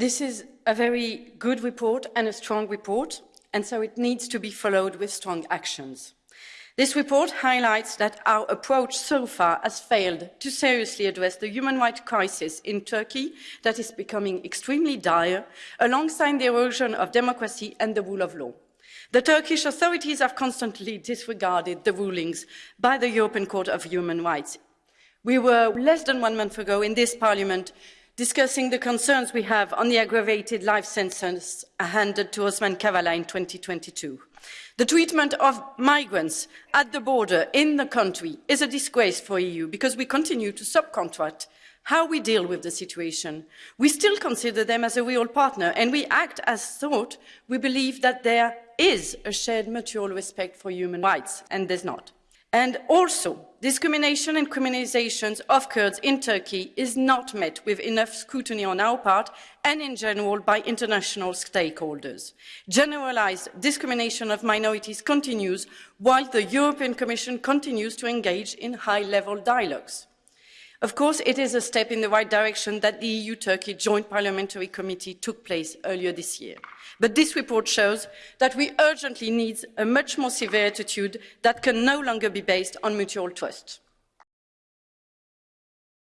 This is a very good report and a strong report, and so it needs to be followed with strong actions. This report highlights that our approach so far has failed to seriously address the human rights crisis in Turkey that is becoming extremely dire, alongside the erosion of democracy and the rule of law. The Turkish authorities have constantly disregarded the rulings by the European Court of Human Rights. We were less than one month ago in this parliament discussing the concerns we have on the aggravated life sentence handed to Osman Kavala in 2022. The treatment of migrants at the border in the country is a disgrace for the EU because we continue to subcontract how we deal with the situation. We still consider them as a real partner and we act as thought we believe that there is a shared mutual respect for human rights and there's not. And also, discrimination and criminalizations of Kurds in Turkey is not met with enough scrutiny on our part and in general by international stakeholders. Generalized discrimination of minorities continues while the European Commission continues to engage in high-level dialogues. Of course, it is a step in the right direction that the EU-Turkey Joint Parliamentary Committee took place earlier this year. But this report shows that we urgently need a much more severe attitude that can no longer be based on mutual trust.